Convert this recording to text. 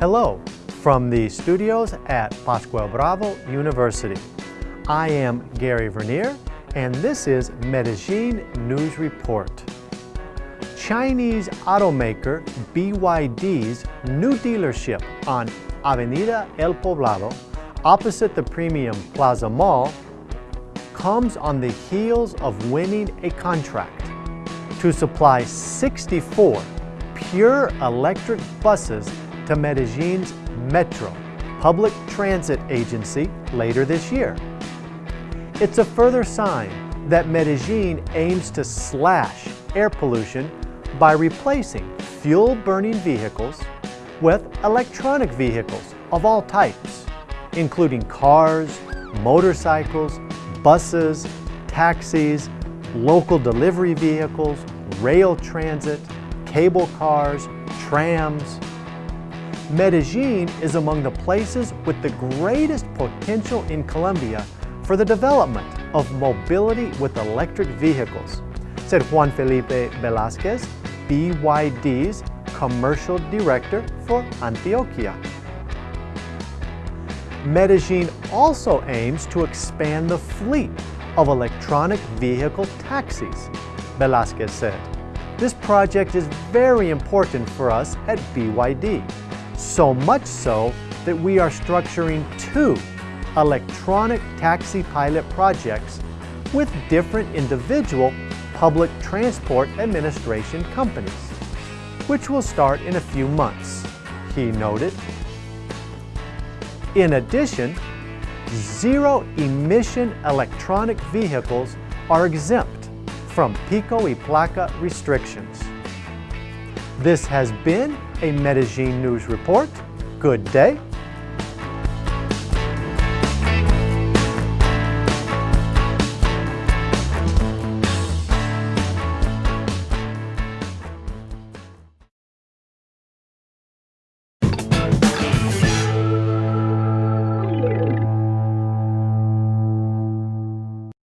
Hello from the studios at Pascual Bravo University. I am Gary Vernier and this is Medellin News Report. Chinese automaker BYD's new dealership on Avenida El Poblado opposite the Premium Plaza Mall comes on the heels of winning a contract to supply 64 pure electric buses to Medellin's Metro, public transit agency, later this year. It's a further sign that Medellin aims to slash air pollution by replacing fuel-burning vehicles with electronic vehicles of all types, including cars, motorcycles, buses, taxis, local delivery vehicles, rail transit, cable cars, trams. Medellin is among the places with the greatest potential in Colombia for the development of mobility with electric vehicles, said Juan Felipe Velázquez, BYD's Commercial Director for Antioquia. Medellin also aims to expand the fleet of electronic vehicle taxis, Velázquez said. This project is very important for us at BYD, so much so that we are structuring two electronic taxi pilot projects with different individual public transport administration companies, which will start in a few months, he noted. In addition, zero-emission electronic vehicles are exempt from Pico y Placa restrictions. This has been a Medellin News Report. Good day